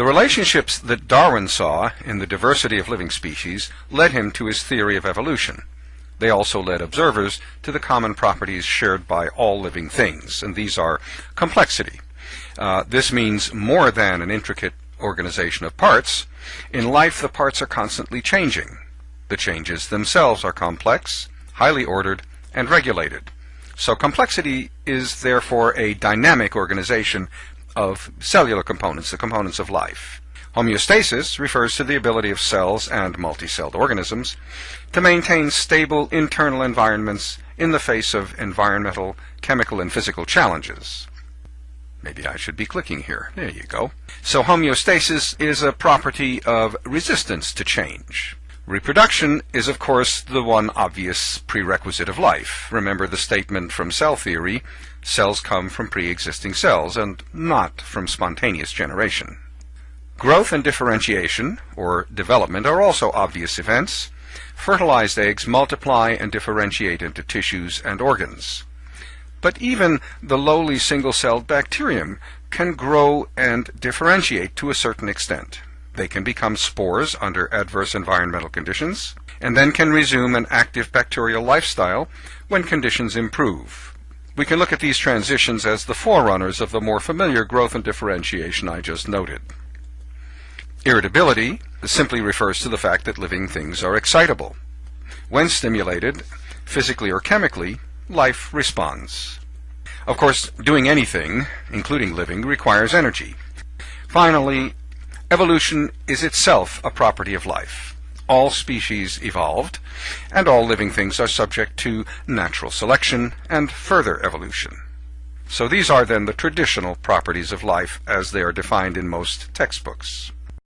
The relationships that Darwin saw in the diversity of living species led him to his theory of evolution. They also led observers to the common properties shared by all living things, and these are complexity. Uh, this means more than an intricate organization of parts. In life, the parts are constantly changing. The changes themselves are complex, highly ordered, and regulated. So complexity is therefore a dynamic organization of cellular components, the components of life. Homeostasis refers to the ability of cells and multicelled organisms to maintain stable internal environments in the face of environmental, chemical, and physical challenges. Maybe I should be clicking here. There you go. So homeostasis is a property of resistance to change. Reproduction is, of course, the one obvious prerequisite of life. Remember the statement from cell theory, cells come from pre-existing cells and not from spontaneous generation. Growth and differentiation, or development, are also obvious events. Fertilized eggs multiply and differentiate into tissues and organs. But even the lowly single-celled bacterium can grow and differentiate to a certain extent. They can become spores under adverse environmental conditions, and then can resume an active bacterial lifestyle when conditions improve. We can look at these transitions as the forerunners of the more familiar growth and differentiation I just noted. Irritability simply refers to the fact that living things are excitable. When stimulated, physically or chemically, life responds. Of course, doing anything, including living, requires energy. Finally, Evolution is itself a property of life. All species evolved, and all living things are subject to natural selection and further evolution. So these are then the traditional properties of life as they are defined in most textbooks.